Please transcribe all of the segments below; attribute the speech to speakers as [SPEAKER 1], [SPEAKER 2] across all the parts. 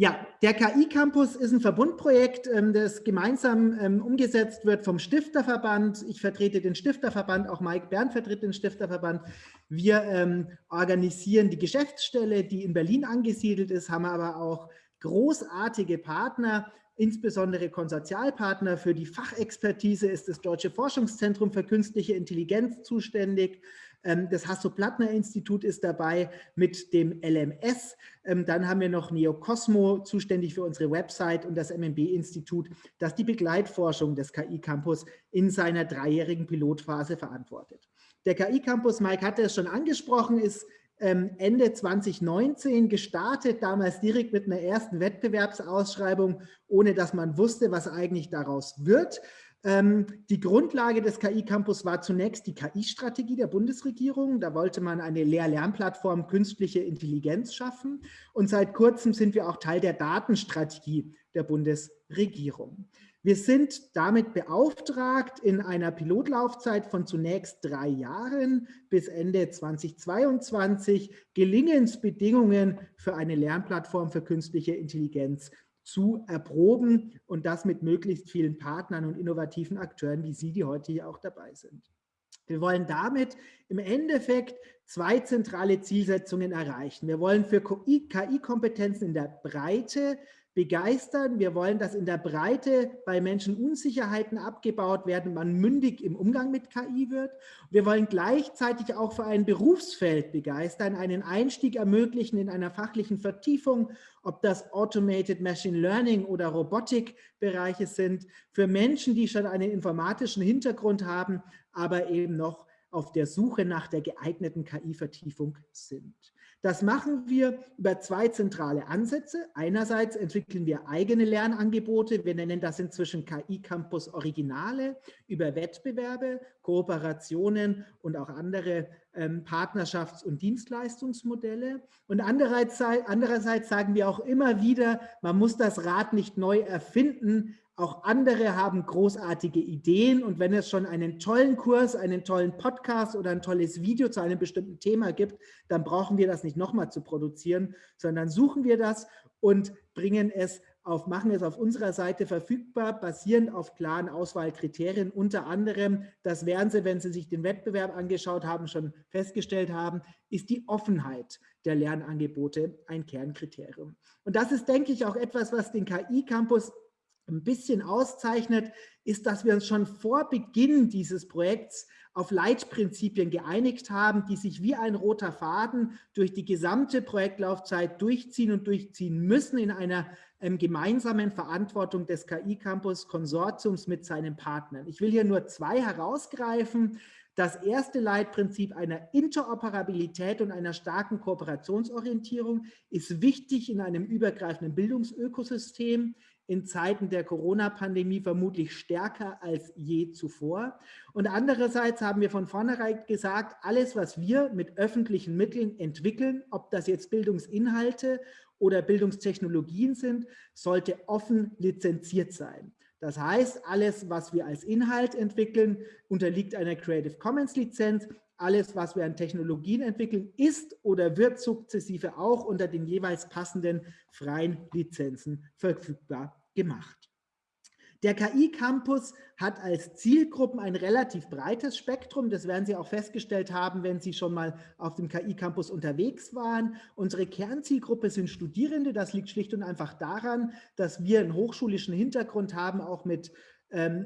[SPEAKER 1] Ja, der KI-Campus ist ein Verbundprojekt, ähm, das gemeinsam ähm, umgesetzt wird vom Stifterverband. Ich vertrete den Stifterverband, auch Mike Bern vertritt den Stifterverband. Wir ähm, organisieren die Geschäftsstelle, die in Berlin angesiedelt ist, haben aber auch großartige Partner, insbesondere Konsortialpartner. Für die Fachexpertise ist das Deutsche Forschungszentrum für künstliche Intelligenz zuständig. Ähm, das Hasso-Plattner-Institut ist dabei mit dem LMS. Ähm, dann haben wir noch Neocosmo, zuständig für unsere Website und das MMB-Institut, das die Begleitforschung des KI-Campus in seiner dreijährigen Pilotphase verantwortet. Der KI-Campus, Mike hatte es schon angesprochen, ist ähm, Ende 2019 gestartet, damals direkt mit einer ersten Wettbewerbsausschreibung, ohne dass man wusste, was eigentlich daraus wird. Ähm, die Grundlage des KI-Campus war zunächst die KI-Strategie der Bundesregierung. Da wollte man eine Lehr-Lernplattform künstliche Intelligenz schaffen. Und seit kurzem sind wir auch Teil der Datenstrategie der Bundesregierung. Wir sind damit beauftragt, in einer Pilotlaufzeit von zunächst drei Jahren bis Ende 2022 Gelingensbedingungen für eine Lernplattform für künstliche Intelligenz zu erproben und das mit möglichst vielen Partnern und innovativen Akteuren wie Sie, die heute hier auch dabei sind. Wir wollen damit im Endeffekt zwei zentrale Zielsetzungen erreichen. Wir wollen für KI-Kompetenzen in der Breite begeistern. Wir wollen, dass in der Breite bei Menschen Unsicherheiten abgebaut werden, man mündig im Umgang mit KI wird. Wir wollen gleichzeitig auch für ein Berufsfeld begeistern, einen Einstieg ermöglichen in einer fachlichen Vertiefung, ob das Automated Machine Learning oder Robotikbereiche sind, für Menschen, die schon einen informatischen Hintergrund haben, aber eben noch auf der Suche nach der geeigneten KI-Vertiefung sind. Das machen wir über zwei zentrale Ansätze. Einerseits entwickeln wir eigene Lernangebote. Wir nennen das inzwischen KI Campus Originale über Wettbewerbe, Kooperationen und auch andere ähm, Partnerschafts- und Dienstleistungsmodelle. Und andererseits, andererseits sagen wir auch immer wieder, man muss das Rad nicht neu erfinden, auch andere haben großartige Ideen und wenn es schon einen tollen Kurs, einen tollen Podcast oder ein tolles Video zu einem bestimmten Thema gibt, dann brauchen wir das nicht nochmal zu produzieren, sondern suchen wir das und bringen es auf, machen es auf unserer Seite verfügbar, basierend auf klaren Auswahlkriterien. Unter anderem, das werden Sie, wenn Sie sich den Wettbewerb angeschaut haben, schon festgestellt haben, ist die Offenheit der Lernangebote ein Kernkriterium. Und das ist, denke ich, auch etwas, was den KI-Campus ein bisschen auszeichnet, ist, dass wir uns schon vor Beginn dieses Projekts auf Leitprinzipien geeinigt haben, die sich wie ein roter Faden durch die gesamte Projektlaufzeit durchziehen und durchziehen müssen in einer ähm, gemeinsamen Verantwortung des KI-Campus-Konsortiums mit seinen Partnern. Ich will hier nur zwei herausgreifen. Das erste Leitprinzip einer Interoperabilität und einer starken Kooperationsorientierung ist wichtig in einem übergreifenden Bildungsökosystem in Zeiten der Corona-Pandemie vermutlich stärker als je zuvor. Und andererseits haben wir von vornherein gesagt, alles, was wir mit öffentlichen Mitteln entwickeln, ob das jetzt Bildungsinhalte oder Bildungstechnologien sind, sollte offen lizenziert sein. Das heißt, alles, was wir als Inhalt entwickeln, unterliegt einer Creative Commons Lizenz. Alles, was wir an Technologien entwickeln, ist oder wird sukzessive auch unter den jeweils passenden freien Lizenzen verfügbar gemacht. Der KI-Campus hat als Zielgruppen ein relativ breites Spektrum. Das werden Sie auch festgestellt haben, wenn Sie schon mal auf dem KI-Campus unterwegs waren. Unsere Kernzielgruppe sind Studierende. Das liegt schlicht und einfach daran, dass wir einen hochschulischen Hintergrund haben, auch mit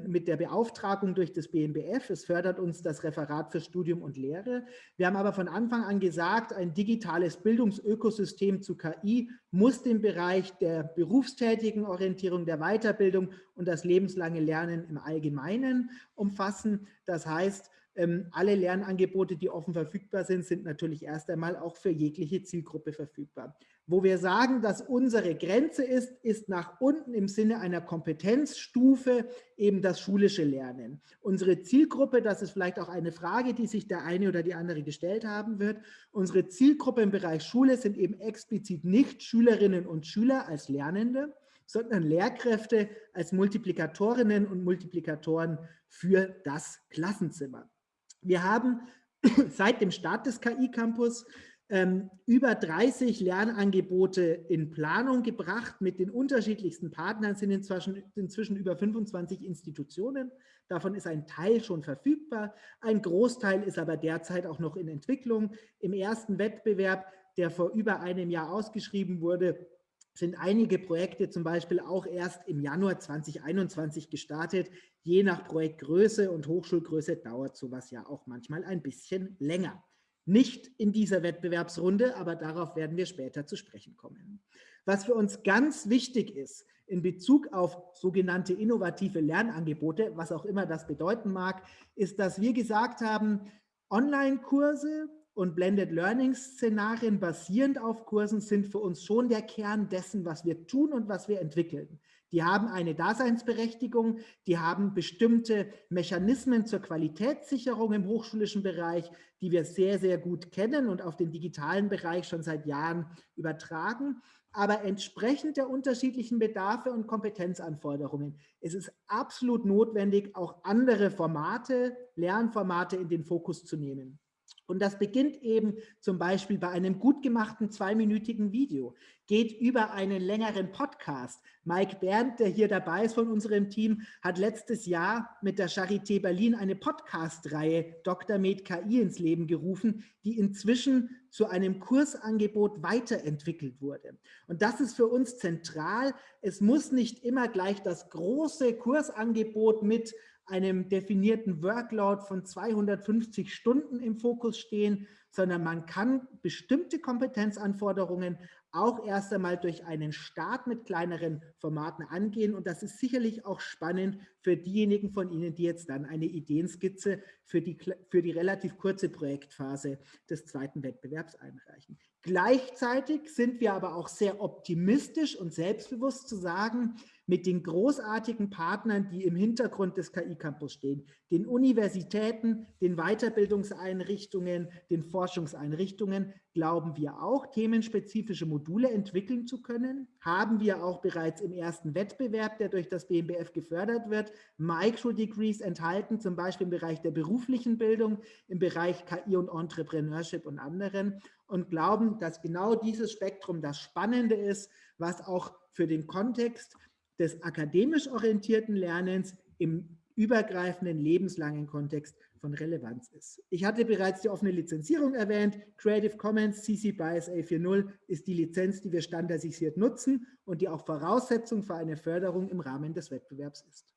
[SPEAKER 1] mit der Beauftragung durch das BMBF. Es fördert uns das Referat für Studium und Lehre. Wir haben aber von Anfang an gesagt, ein digitales Bildungsökosystem zu KI muss den Bereich der berufstätigen Orientierung, der Weiterbildung und das lebenslange Lernen im Allgemeinen umfassen. Das heißt, ähm, alle Lernangebote, die offen verfügbar sind, sind natürlich erst einmal auch für jegliche Zielgruppe verfügbar. Wo wir sagen, dass unsere Grenze ist, ist nach unten im Sinne einer Kompetenzstufe eben das schulische Lernen. Unsere Zielgruppe, das ist vielleicht auch eine Frage, die sich der eine oder die andere gestellt haben wird, unsere Zielgruppe im Bereich Schule sind eben explizit nicht Schülerinnen und Schüler als Lernende, sondern Lehrkräfte als Multiplikatorinnen und Multiplikatoren für das Klassenzimmer. Wir haben seit dem Start des KI-Campus ähm, über 30 Lernangebote in Planung gebracht mit den unterschiedlichsten Partnern, sind inzwischen, inzwischen über 25 Institutionen. Davon ist ein Teil schon verfügbar. Ein Großteil ist aber derzeit auch noch in Entwicklung. Im ersten Wettbewerb, der vor über einem Jahr ausgeschrieben wurde, sind einige Projekte zum Beispiel auch erst im Januar 2021 gestartet. Je nach Projektgröße und Hochschulgröße dauert sowas ja auch manchmal ein bisschen länger. Nicht in dieser Wettbewerbsrunde, aber darauf werden wir später zu sprechen kommen. Was für uns ganz wichtig ist in Bezug auf sogenannte innovative Lernangebote, was auch immer das bedeuten mag, ist, dass wir gesagt haben, Online-Kurse und Blended Learning-Szenarien basierend auf Kursen sind für uns schon der Kern dessen, was wir tun und was wir entwickeln. Die haben eine Daseinsberechtigung, die haben bestimmte Mechanismen zur Qualitätssicherung im hochschulischen Bereich, die wir sehr, sehr gut kennen und auf den digitalen Bereich schon seit Jahren übertragen. Aber entsprechend der unterschiedlichen Bedarfe und Kompetenzanforderungen ist es absolut notwendig, auch andere Formate, Lernformate in den Fokus zu nehmen. Und das beginnt eben zum Beispiel bei einem gut gemachten zweiminütigen Video, geht über einen längeren Podcast. Mike Berndt, der hier dabei ist von unserem Team, hat letztes Jahr mit der Charité Berlin eine Podcast-Reihe Dr. Med KI ins Leben gerufen, die inzwischen zu einem Kursangebot weiterentwickelt wurde. Und das ist für uns zentral. Es muss nicht immer gleich das große Kursangebot mit einem definierten Workload von 250 Stunden im Fokus stehen, sondern man kann bestimmte Kompetenzanforderungen auch erst einmal durch einen Start mit kleineren Formaten angehen. Und das ist sicherlich auch spannend für diejenigen von Ihnen, die jetzt dann eine Ideenskizze für die, für die relativ kurze Projektphase des zweiten Wettbewerbs einreichen. Gleichzeitig sind wir aber auch sehr optimistisch und selbstbewusst zu sagen, mit den großartigen Partnern, die im Hintergrund des KI-Campus stehen, den Universitäten, den Weiterbildungseinrichtungen, den Forschungseinrichtungen, glauben wir auch, themenspezifische Module entwickeln zu können. Haben wir auch bereits im ersten Wettbewerb, der durch das BMBF gefördert wird, Micro-Degrees enthalten, zum Beispiel im Bereich der beruflichen Bildung, im Bereich KI und Entrepreneurship und anderen und glauben, dass genau dieses Spektrum das Spannende ist, was auch für den Kontext des akademisch orientierten Lernens im übergreifenden lebenslangen Kontext von Relevanz ist. Ich hatte bereits die offene Lizenzierung erwähnt. Creative Commons CC BY SA 4.0 ist die Lizenz, die wir standardisiert nutzen und die auch Voraussetzung für eine Förderung im Rahmen des Wettbewerbs ist.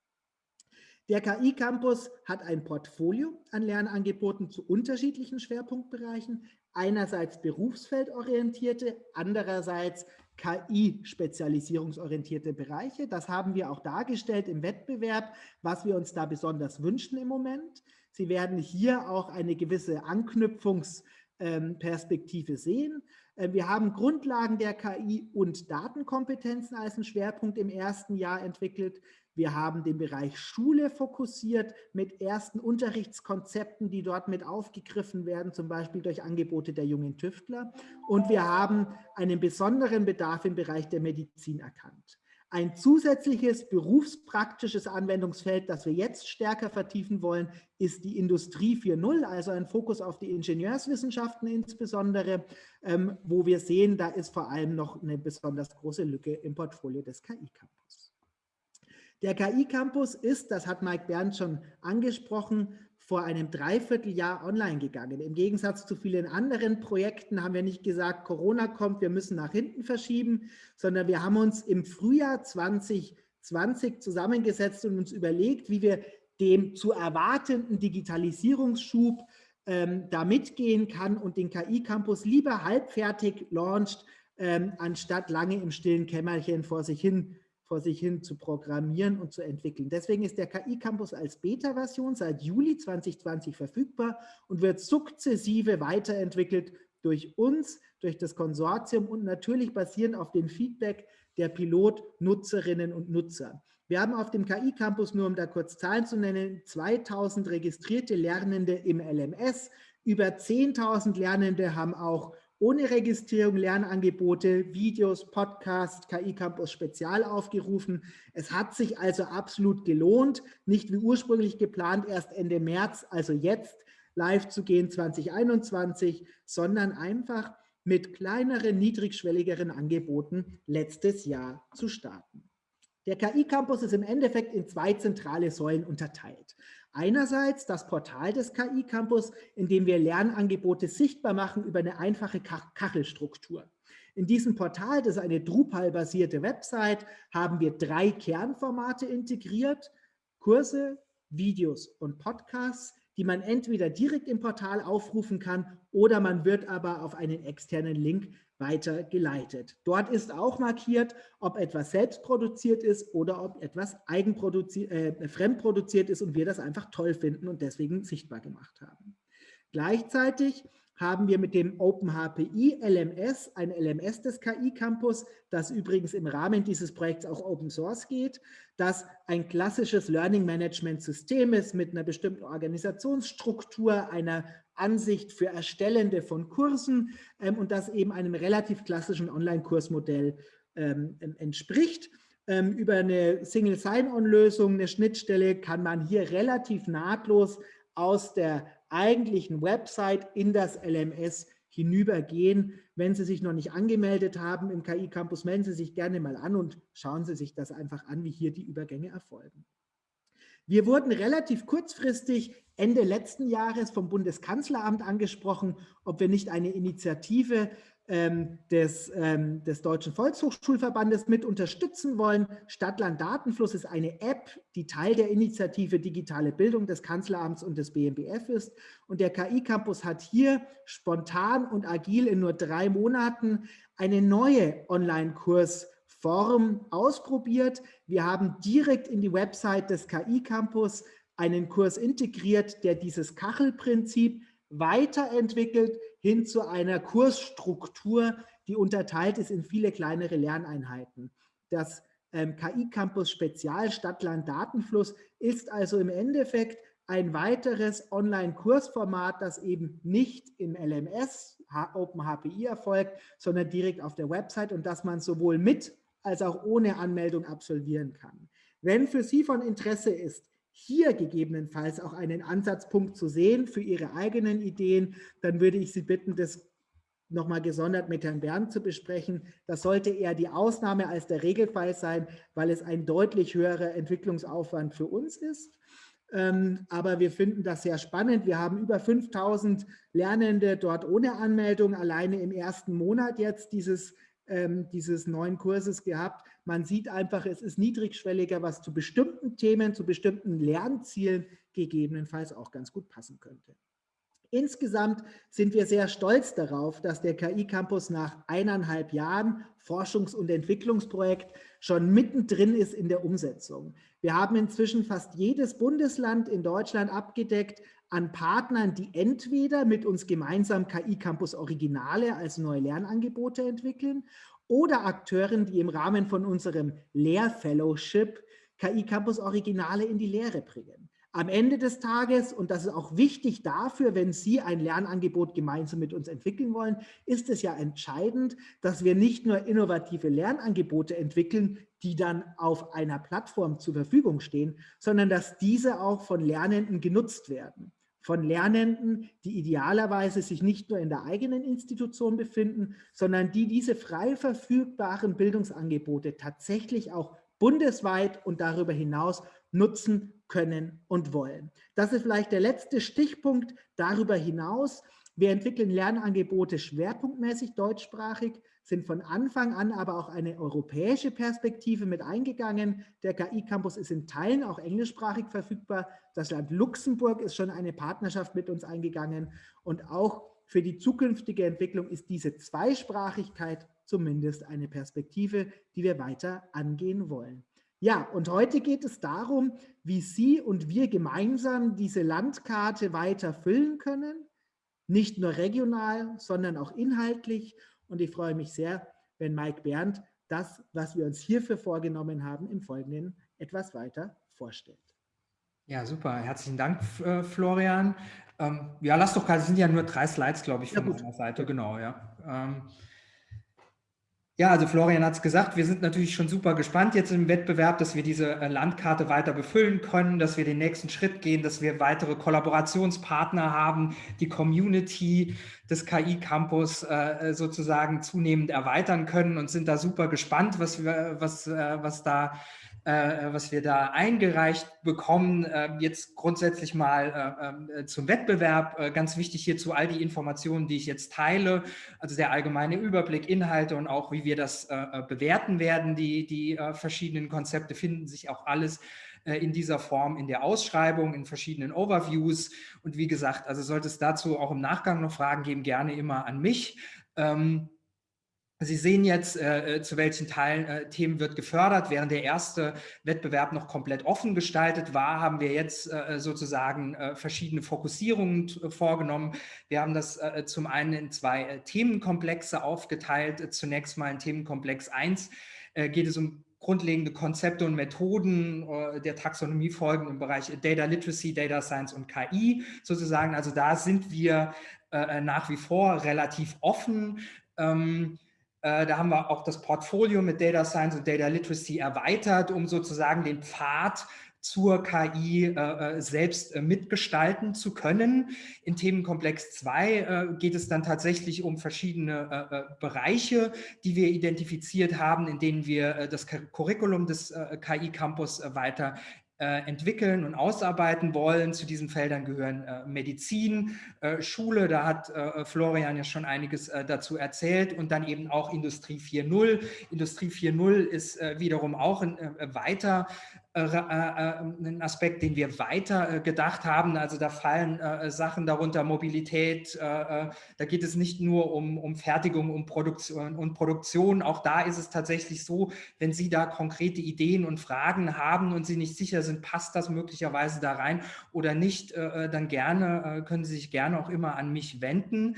[SPEAKER 1] Der KI-Campus hat ein Portfolio an Lernangeboten zu unterschiedlichen Schwerpunktbereichen, einerseits berufsfeldorientierte, andererseits KI-spezialisierungsorientierte Bereiche. Das haben wir auch dargestellt im Wettbewerb, was wir uns da besonders wünschen im Moment. Sie werden hier auch eine gewisse Anknüpfungsperspektive sehen. Äh, wir haben Grundlagen der KI und Datenkompetenzen als einen Schwerpunkt im ersten Jahr entwickelt. Wir haben den Bereich Schule fokussiert mit ersten Unterrichtskonzepten, die dort mit aufgegriffen werden, zum Beispiel durch Angebote der jungen Tüftler. Und wir haben einen besonderen Bedarf im Bereich der Medizin erkannt. Ein zusätzliches berufspraktisches Anwendungsfeld, das wir jetzt stärker vertiefen wollen, ist die Industrie 4.0, also ein Fokus auf die Ingenieurswissenschaften insbesondere, ähm, wo wir sehen, da ist vor allem noch eine besonders große Lücke im Portfolio des KI-Campus. Der KI-Campus ist, das hat Mike Bernd schon angesprochen, vor einem Dreivierteljahr online gegangen. Im Gegensatz zu vielen anderen Projekten haben wir nicht gesagt, Corona kommt, wir müssen nach hinten verschieben, sondern wir haben uns im Frühjahr 2020 zusammengesetzt und uns überlegt, wie wir dem zu erwartenden Digitalisierungsschub ähm, da mitgehen kann und den KI-Campus lieber halbfertig launcht, ähm, anstatt lange im stillen Kämmerchen vor sich hin vor sich hin zu programmieren und zu entwickeln. Deswegen ist der KI-Campus als Beta-Version seit Juli 2020 verfügbar und wird sukzessive weiterentwickelt durch uns, durch das Konsortium und natürlich basierend auf dem Feedback der Pilotnutzerinnen und Nutzer. Wir haben auf dem KI-Campus, nur um da kurz Zahlen zu nennen, 2000 registrierte Lernende im LMS, über 10.000 Lernende haben auch ohne Registrierung Lernangebote, Videos, Podcasts, KI Campus Spezial aufgerufen. Es hat sich also absolut gelohnt, nicht wie ursprünglich geplant, erst Ende März, also jetzt live zu gehen 2021, sondern einfach mit kleineren, niedrigschwelligeren Angeboten letztes Jahr zu starten. Der KI-Campus ist im Endeffekt in zwei zentrale Säulen unterteilt. Einerseits das Portal des KI-Campus, in dem wir Lernangebote sichtbar machen über eine einfache Kachelstruktur. In diesem Portal, das ist eine Drupal-basierte Website, haben wir drei Kernformate integriert. Kurse, Videos und Podcasts, die man entweder direkt im Portal aufrufen kann oder man wird aber auf einen externen Link weitergeleitet. Dort ist auch markiert, ob etwas selbst produziert ist oder ob etwas eigenproduziert, äh, fremdproduziert ist und wir das einfach toll finden und deswegen sichtbar gemacht haben. Gleichzeitig haben wir mit dem OpenHPI LMS, ein LMS des KI-Campus, das übrigens im Rahmen dieses Projekts auch Open Source geht, das ein klassisches Learning Management System ist mit einer bestimmten Organisationsstruktur, einer Ansicht für Erstellende von Kursen ähm, und das eben einem relativ klassischen Online-Kursmodell ähm, entspricht. Ähm, über eine Single Sign-On-Lösung, eine Schnittstelle, kann man hier relativ nahtlos aus der eigentlichen Website in das LMS hinübergehen. Wenn Sie sich noch nicht angemeldet haben im KI Campus, melden Sie sich gerne mal an und schauen Sie sich das einfach an, wie hier die Übergänge erfolgen. Wir wurden relativ kurzfristig Ende letzten Jahres vom Bundeskanzleramt angesprochen, ob wir nicht eine Initiative ähm, des, ähm, des Deutschen Volkshochschulverbandes mit unterstützen wollen. Stadtland Datenfluss ist eine App, die Teil der Initiative Digitale Bildung des Kanzleramts und des BMBF ist. Und der KI-Campus hat hier spontan und agil in nur drei Monaten eine neue Online-Kursform ausprobiert. Wir haben direkt in die Website des KI-Campus einen Kurs integriert, der dieses Kachelprinzip weiterentwickelt hin zu einer Kursstruktur, die unterteilt ist in viele kleinere Lerneinheiten. Das ähm, KI-Campus Spezial Stadtland Datenfluss ist also im Endeffekt ein weiteres Online-Kursformat, das eben nicht im LMS OpenHPI erfolgt, sondern direkt auf der Website und das man sowohl mit als auch ohne Anmeldung absolvieren kann. Wenn für Sie von Interesse ist, hier gegebenenfalls auch einen Ansatzpunkt zu sehen für Ihre eigenen Ideen, dann würde ich Sie bitten, das nochmal gesondert mit Herrn Bernd zu besprechen. Das sollte eher die Ausnahme als der Regelfall sein, weil es ein deutlich höherer Entwicklungsaufwand für uns ist. Ähm, aber wir finden das sehr spannend. Wir haben über 5000 Lernende dort ohne Anmeldung, alleine im ersten Monat jetzt dieses ähm, dieses neuen Kurses gehabt. Man sieht einfach, es ist niedrigschwelliger, was zu bestimmten Themen, zu bestimmten Lernzielen gegebenenfalls auch ganz gut passen könnte. Insgesamt sind wir sehr stolz darauf, dass der KI-Campus nach eineinhalb Jahren Forschungs- und Entwicklungsprojekt schon mittendrin ist in der Umsetzung. Wir haben inzwischen fast jedes Bundesland in Deutschland abgedeckt an Partnern, die entweder mit uns gemeinsam KI-Campus Originale als neue Lernangebote entwickeln oder Akteuren, die im Rahmen von unserem Lehrfellowship KI-Campus Originale in die Lehre bringen. Am Ende des Tages, und das ist auch wichtig dafür, wenn Sie ein Lernangebot gemeinsam mit uns entwickeln wollen, ist es ja entscheidend, dass wir nicht nur innovative Lernangebote entwickeln, die dann auf einer Plattform zur Verfügung stehen, sondern dass diese auch von Lernenden genutzt werden von Lernenden, die idealerweise sich nicht nur in der eigenen Institution befinden, sondern die diese frei verfügbaren Bildungsangebote tatsächlich auch bundesweit und darüber hinaus nutzen können und wollen. Das ist vielleicht der letzte Stichpunkt darüber hinaus. Wir entwickeln Lernangebote schwerpunktmäßig deutschsprachig, sind von Anfang an aber auch eine europäische Perspektive mit eingegangen. Der KI-Campus ist in Teilen auch englischsprachig verfügbar. Das Land Luxemburg ist schon eine Partnerschaft mit uns eingegangen. Und auch für die zukünftige Entwicklung ist diese Zweisprachigkeit zumindest eine Perspektive, die wir weiter angehen wollen. Ja, und heute geht es darum, wie Sie und wir gemeinsam diese Landkarte weiter füllen können, nicht nur regional, sondern auch inhaltlich und ich freue mich sehr, wenn Mike Berndt das, was wir uns hierfür vorgenommen haben, im Folgenden etwas weiter vorstellt.
[SPEAKER 2] Ja, super. Herzlichen Dank, äh, Florian. Ähm, ja, lass doch, es sind ja nur drei Slides, glaube ich, von ja, meiner Seite. Genau, ja. Ähm, Ja, also Florian hat es gesagt, wir sind natürlich schon super gespannt jetzt im Wettbewerb, dass wir diese äh, Landkarte weiter befüllen können, dass wir den nächsten Schritt gehen, dass wir weitere Kollaborationspartner haben, die Community des KI-Campus äh, sozusagen zunehmend erweitern können und sind da super gespannt, was, wir, was, äh, was da äh, was wir da eingereicht bekommen. Äh, jetzt grundsätzlich mal äh, äh zum Wettbewerb. Äh, ganz wichtig hierzu all die Informationen, die ich jetzt teile, also der allgemeine Überblick, Inhalte und auch wie wir das äh, bewerten werden. Die, die verschiedenen Konzepte finden sich auch alles in dieser Form in der Ausschreibung, in verschiedenen Overviews. Und wie gesagt, also sollte es dazu auch im Nachgang noch Fragen geben, gerne immer an mich. Ähm, Sie sehen jetzt, äh, äh, zu welchen Teilen äh, Themen wird gefördert. Während der erste Wettbewerb noch komplett offen gestaltet war, haben wir jetzt äh, sozusagen äh, verschiedene Fokussierungen äh, vorgenommen. Wir haben das zum einen in zwei Themenkomplexe aufgeteilt. Zunächst mal in Themenkomplex 1 geht es um grundlegende Konzepte und Methoden der Taxonomie folgen im Bereich Data Literacy, Data Science und KI sozusagen. Also da sind wir nach wie vor relativ offen. Ähm, äh, da haben wir auch das Portfolio mit Data Science und Data Literacy erweitert, um sozusagen den Pfad zur KI äh, äh, selbst äh, mitgestalten zu können. In Themenkomplex 2 äh, geht es dann tatsächlich um verschiedene äh, Bereiche, die wir identifiziert haben, in denen wir das Curriculum des KI-Campus weiter äh, entwickeln und ausarbeiten wollen. Zu diesen Feldern gehören äh, Medizin, äh, Schule, da hat äh, Florian ja schon einiges äh, dazu erzählt und dann eben auch Industrie 4.0. Industrie 4.0 ist äh, wiederum auch ein, weiter äh, äh, ein Aspekt, den wir weiter äh, gedacht haben. Also da fallen Sachen darunter, Mobilität, da geht es nicht nur um, um Fertigung um Produktion und Produktion. Auch da ist es tatsächlich so, wenn Sie da konkrete Ideen und Fragen haben und Sie nicht sicher sind, passt das möglicherweise da rein oder nicht, dann gerne, können Sie sich gerne auch immer an mich wenden.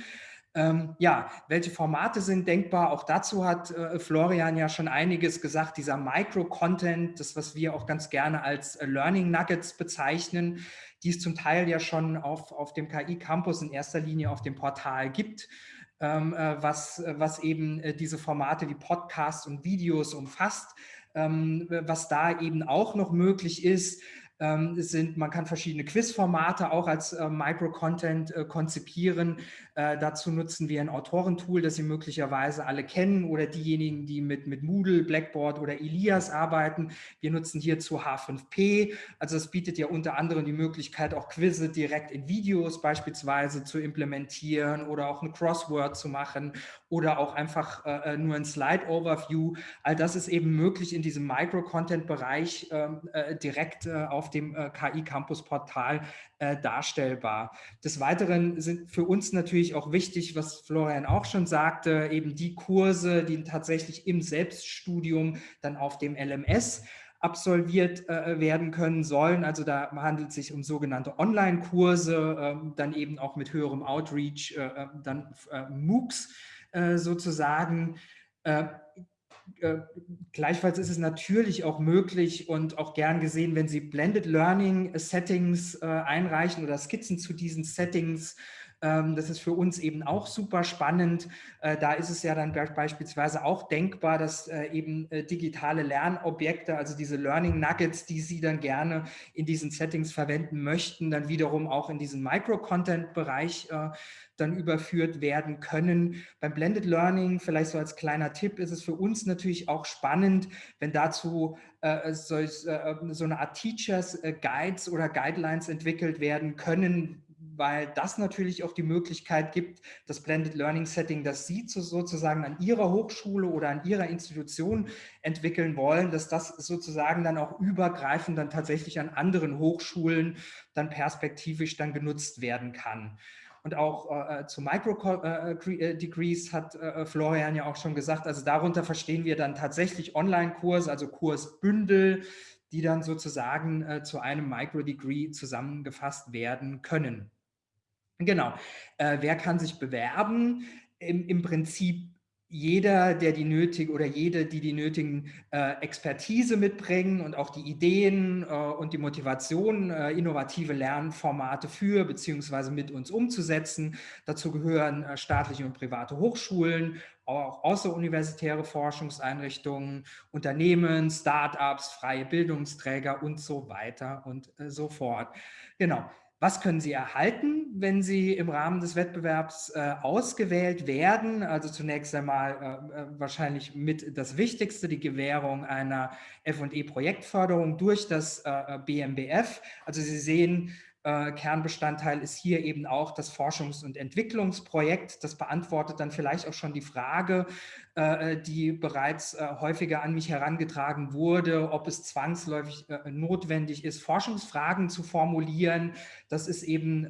[SPEAKER 2] Ähm, ja, welche Formate sind denkbar? Auch dazu hat äh, Florian ja schon einiges gesagt. Dieser Micro-Content, das, was wir auch ganz gerne als äh, Learning Nuggets bezeichnen, die es zum Teil ja schon auf, auf dem KI-Campus in erster Linie auf dem Portal gibt, ähm, äh, was, was eben äh, diese Formate wie Podcasts und Videos umfasst. Ähm, was da eben auch noch möglich ist, ähm, sind, man kann verschiedene Quizformate auch als äh, Micro-Content äh, konzipieren. Äh, dazu nutzen wir ein Autorentool, das Sie möglicherweise alle kennen oder diejenigen, die mit, mit Moodle, Blackboard oder Elias arbeiten. Wir nutzen hierzu H5P. Also es bietet ja unter anderem die Möglichkeit, auch Quizze direkt in Videos beispielsweise zu implementieren oder auch ein Crossword zu machen oder auch einfach äh, äh, nur ein Slide-Overview. All das ist eben möglich in diesem Micro-Content-Bereich ähm, äh, direkt äh, dem äh, KI-Campus-Portal äh, darstellbar. Des Weiteren sind für uns natürlich auch wichtig, was Florian auch schon sagte, eben die Kurse, die tatsächlich im Selbststudium dann auf dem LMS absolviert äh, werden können sollen. Also da handelt es sich um sogenannte Online-Kurse, äh, dann eben auch mit höherem Outreach, äh, äh dann äh, MOOCs äh, sozusagen. Äh, gleichfalls ist es natürlich auch möglich und auch gern gesehen, wenn Sie Blended Learning Settings äh, einreichen oder Skizzen zu diesen Settings. Ähm, das ist für uns eben auch super spannend. Äh, da ist es ja dann beispielsweise auch denkbar, dass äh, eben äh, digitale Lernobjekte, also diese Learning Nuggets, die Sie dann gerne in diesen Settings verwenden möchten, dann wiederum auch in diesen Micro-Content-Bereich dann überführt werden können. Beim Blended Learning, vielleicht so als kleiner Tipp, ist es für uns natürlich auch spannend, wenn dazu äh, so, äh, so, eine Art Teachers äh, Guides oder Guidelines entwickelt werden können, weil das natürlich auch die Möglichkeit gibt, das Blended Learning Setting, das Sie sozusagen an Ihrer Hochschule oder an Ihrer Institution entwickeln wollen, dass das sozusagen dann auch übergreifend dann tatsächlich an anderen Hochschulen dann perspektivisch dann genutzt werden kann. Und auch äh, äh zu Micro-Degrees äh, äh, hat äh, Florian ja auch schon gesagt, also darunter verstehen wir dann tatsächlich Online-Kurse, also Kursbündel, die dann sozusagen äh, zu einem Micro-Degree zusammengefasst werden können. Genau. wer kann sich bewerben? Im, im Prinzip jeder, der die nötige oder jede, die die nötigen äh, Expertise mitbringen und auch die Ideen äh, und die Motivation, äh, innovative Lernformate für beziehungsweise mit uns umzusetzen. Dazu gehören äh, staatliche und private Hochschulen, auch außeruniversitäre Forschungseinrichtungen, Unternehmen, Startups, freie Bildungsträger und so weiter und äh, so fort. Genau. Was können Sie erhalten, wenn Sie im Rahmen des Wettbewerbs äh, ausgewählt werden? Also zunächst einmal äh, äh wahrscheinlich mit das Wichtigste, die Gewährung einer F&E-Projektförderung durch das äh, BMBF. Also Sie sehen, äh, Kernbestandteil ist hier eben auch das Forschungs- und Entwicklungsprojekt. Das beantwortet dann vielleicht auch schon die Frage, äh, die bereits äh, häufiger an mich herangetragen wurde, ob es zwangsläufig notwendig ist, Forschungsfragen zu formulieren. Das ist eben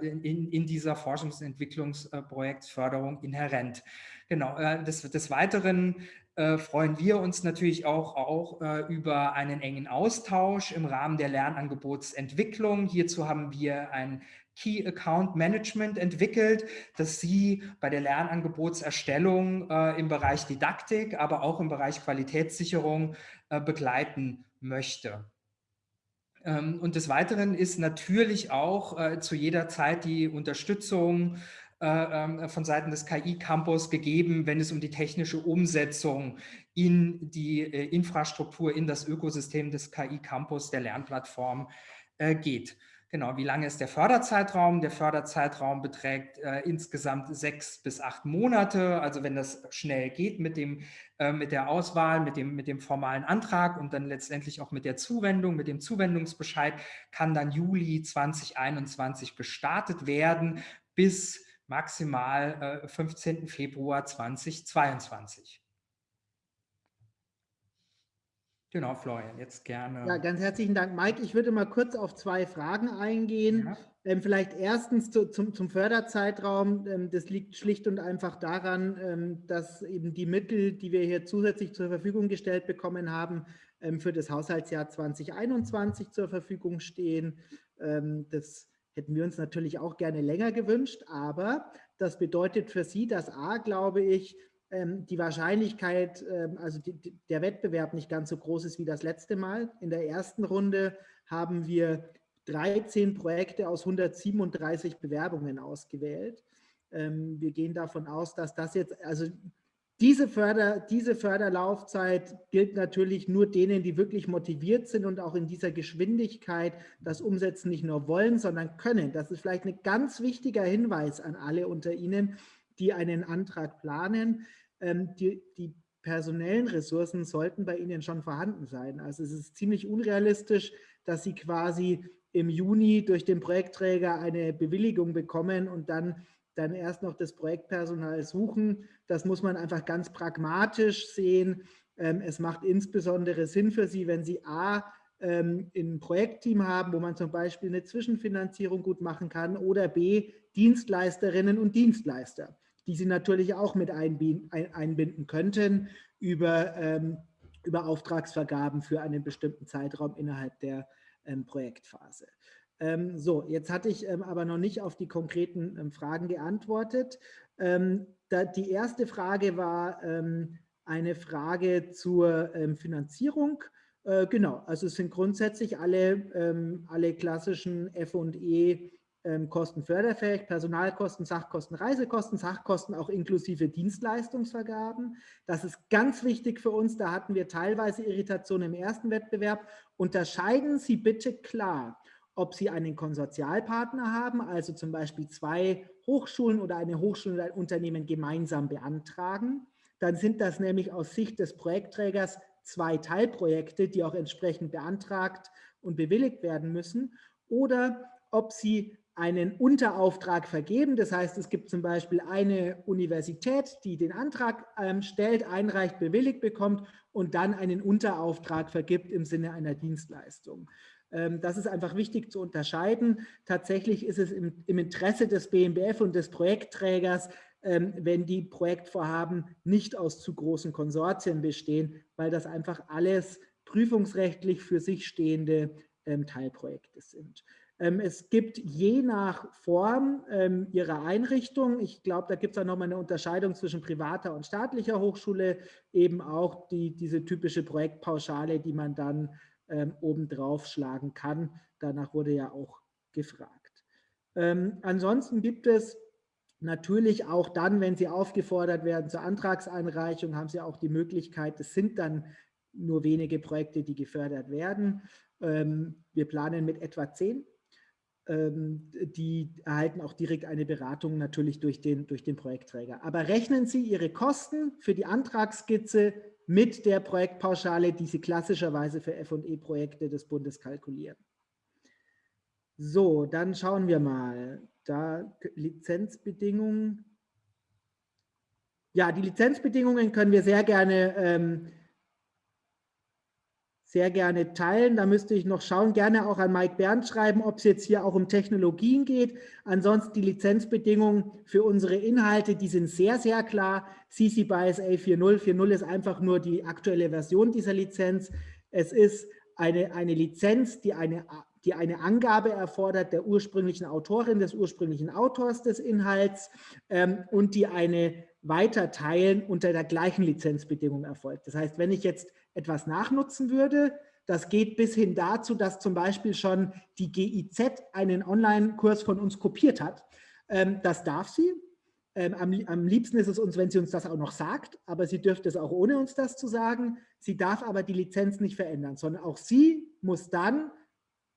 [SPEAKER 2] in, in, dieser Forschungs- und Entwicklungsprojektförderung inhärent. Genau, des, des Weiteren äh, freuen wir uns natürlich auch, auch äh, über einen engen Austausch im Rahmen der Lernangebotsentwicklung. Hierzu haben wir ein Key Account Management entwickelt, das Sie bei der Lernangebotserstellung äh, im Bereich Didaktik, aber auch im Bereich Qualitätssicherung äh, begleiten möchte. Ähm, und des Weiteren ist natürlich auch äh, zu jeder Zeit die Unterstützung äh, ähm, von Seiten des KI-Campus gegeben, wenn es um die technische Umsetzung in die äh, Infrastruktur, in das Ökosystem des KI-Campus, der Lernplattform äh, geht. Genau, wie lange ist der Förderzeitraum? Der Förderzeitraum beträgt äh, insgesamt sechs bis acht Monate. Also wenn das schnell geht mit, dem, äh, mit der Auswahl, mit dem, mit dem formalen Antrag und dann letztendlich auch mit der Zuwendung, mit dem Zuwendungsbescheid, kann dann Juli 2021 gestartet werden bis maximal äh, 15. Februar 2022. Genau, Florian, jetzt gerne.
[SPEAKER 1] Ja, ganz herzlichen Dank, Mike. Ich würde mal kurz auf zwei Fragen eingehen. Ja. Ähm, vielleicht erstens zu, zum, zum Förderzeitraum. Ähm, das liegt schlicht und einfach daran, ähm, dass eben die Mittel, die wir hier zusätzlich zur Verfügung gestellt bekommen haben, ähm, für das Haushaltsjahr 2021 zur Verfügung stehen. Ähm, das Hätten wir uns natürlich auch gerne länger gewünscht, aber das bedeutet für Sie, dass A, glaube ich, ähm, die Wahrscheinlichkeit, ähm, also der Wettbewerb nicht ganz so groß ist wie das letzte Mal. In der ersten Runde haben wir 13 Projekte aus 137 Bewerbungen ausgewählt. Ähm, wir gehen davon aus, dass das jetzt, also diese, Förder, diese Förderlaufzeit gilt natürlich nur denen, die wirklich motiviert sind und auch in dieser Geschwindigkeit das Umsetzen nicht nur wollen, sondern können. Das ist vielleicht ein ganz wichtiger Hinweis an alle unter Ihnen, die einen Antrag planen. Ähm, die, die personellen Ressourcen sollten bei Ihnen schon vorhanden sein. Also es ist ziemlich unrealistisch, dass Sie quasi im Juni durch den Projektträger eine Bewilligung bekommen und dann dann erst noch das Projektpersonal suchen. Das muss man einfach ganz pragmatisch sehen. Ähm, es macht insbesondere Sinn für Sie, wenn Sie A, ähm, ein Projektteam haben, wo man zum Beispiel eine Zwischenfinanzierung gut machen kann oder B, Dienstleisterinnen und Dienstleister, die Sie natürlich auch mit einbinden könnten über, ähm, über Auftragsvergaben für einen bestimmten Zeitraum innerhalb der Projektphase. Ähm, so, jetzt hatte ich ähm, aber noch nicht auf die konkreten ähm, Fragen geantwortet. Ähm, da, die erste Frage war ähm, eine Frage zur ähm, Finanzierung. Äh, genau, also es sind grundsätzlich alle, alle klassischen F&E Kosten förderfähig, Personalkosten, Sachkosten, Reisekosten, Sachkosten auch inklusive Dienstleistungsvergaben. Das ist ganz wichtig für uns. Da hatten wir teilweise Irritationen im ersten Wettbewerb. Unterscheiden Sie bitte klar ob Sie einen Konsortialpartner haben, also zum Beispiel zwei Hochschulen oder eine Hochschule und ein Unternehmen gemeinsam beantragen. Dann sind das nämlich aus Sicht des Projektträgers zwei Teilprojekte, die auch entsprechend beantragt und bewilligt werden müssen. Oder ob Sie einen Unterauftrag vergeben. Das heißt, es gibt zum Beispiel eine Universität, die den Antrag ähm, stellt, einreicht, bewilligt bekommt und dann einen Unterauftrag vergibt im Sinne einer Dienstleistung. Ähm, das ist einfach wichtig zu unterscheiden. Tatsächlich ist es im, Interesse des BMBF und des Projektträgers, ähm, wenn die Projektvorhaben nicht aus zu großen Konsortien bestehen, weil das einfach alles prüfungsrechtlich für sich stehende ähm, Teilprojekte sind. Es gibt je nach Form ihrer Einrichtung, ich glaube, da gibt es auch nochmal eine Unterscheidung zwischen privater und staatlicher Hochschule, eben auch die, diese typische Projektpauschale, die man dann ähm, obendrauf schlagen kann. Danach wurde ja auch gefragt. Ähm, ansonsten gibt es natürlich auch dann, wenn Sie aufgefordert werden zur Antragseinreichung, haben Sie auch die Möglichkeit, es sind dann nur wenige Projekte, die gefördert werden. Ähm, wir planen mit etwa zehn ähm, die erhalten auch direkt eine Beratung natürlich durch den, durch den Projektträger. Aber rechnen Sie Ihre Kosten für die Antragsskizze mit der Projektpauschale, die Sie klassischerweise für F&E-Projekte des Bundes kalkulieren. So, dann schauen wir mal. Da Lizenzbedingungen. Ja, die Lizenzbedingungen können wir sehr gerne ähm, sehr gerne teilen. Da müsste ich noch schauen, gerne auch an Mike Bernd schreiben, ob es jetzt hier auch um Technologien geht. Ansonsten die Lizenzbedingungen für unsere Inhalte, die sind sehr, sehr klar. CC BY SA 4.0. 4.0 ist einfach nur die aktuelle Version dieser Lizenz. Es ist eine, eine Lizenz, die eine, die eine Angabe erfordert der ursprünglichen Autorin, des ursprünglichen Autors des Inhalts ähm, und die eine Weiterteilen unter der gleichen Lizenzbedingung erfolgt. Das heißt, wenn ich jetzt etwas nachnutzen würde. Das geht bis hin dazu, dass zum Beispiel schon die GIZ einen Online-Kurs von uns kopiert hat. Ähm, das darf sie. Ähm, am, liebsten ist es uns, wenn sie uns das auch noch sagt, aber sie dürfte es auch ohne uns das zu sagen. Sie darf aber die Lizenz nicht verändern, sondern auch sie muss dann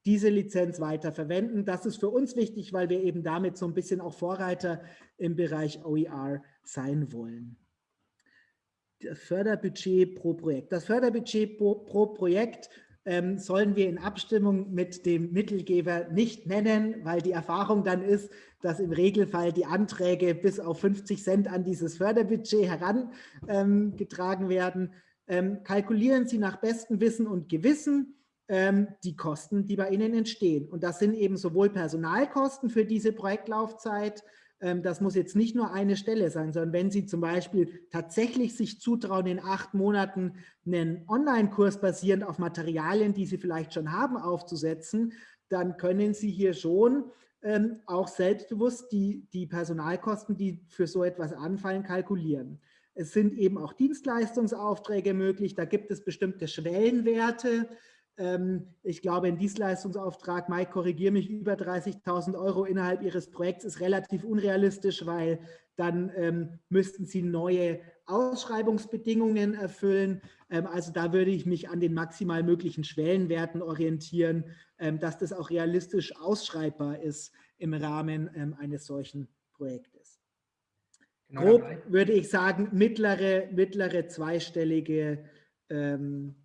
[SPEAKER 1] diese Lizenz weiter verwenden. Das ist für uns wichtig, weil wir eben damit so ein bisschen auch Vorreiter im Bereich OER sein wollen das Förderbudget pro Projekt. Das Förderbudget pro, pro Projekt ähm, sollen wir in Abstimmung mit dem Mittelgeber nicht nennen, weil die Erfahrung dann ist, dass im Regelfall die Anträge bis auf 50 Cent an dieses Förderbudget herangetragen ähm, werden. Ähm, kalkulieren Sie nach bestem Wissen und Gewissen ähm, die Kosten, die bei Ihnen entstehen. Und das sind eben sowohl Personalkosten für diese Projektlaufzeit, das muss jetzt nicht nur eine Stelle sein, sondern wenn Sie zum Beispiel tatsächlich sich zutrauen, in acht Monaten einen Online-Kurs basierend auf Materialien, die Sie vielleicht schon haben, aufzusetzen, dann können Sie hier schon ähm, auch selbstbewusst die, die Personalkosten, die für so etwas anfallen, kalkulieren. Es sind eben auch Dienstleistungsaufträge möglich, da gibt es bestimmte Schwellenwerte, ähm, ich glaube, ein Dienstleistungsauftrag, Mike, korrigiere mich, über 30.000 Euro innerhalb Ihres Projekts ist relativ unrealistisch, weil dann ähm, müssten Sie neue Ausschreibungsbedingungen erfüllen. Ähm, also da würde ich mich an den maximal möglichen Schwellenwerten orientieren, ähm, dass das auch realistisch ausschreibbar ist im Rahmen ähm, eines solchen Projektes. Genau Grob würde ich sagen, mittlere, mittlere zweistellige, ähm,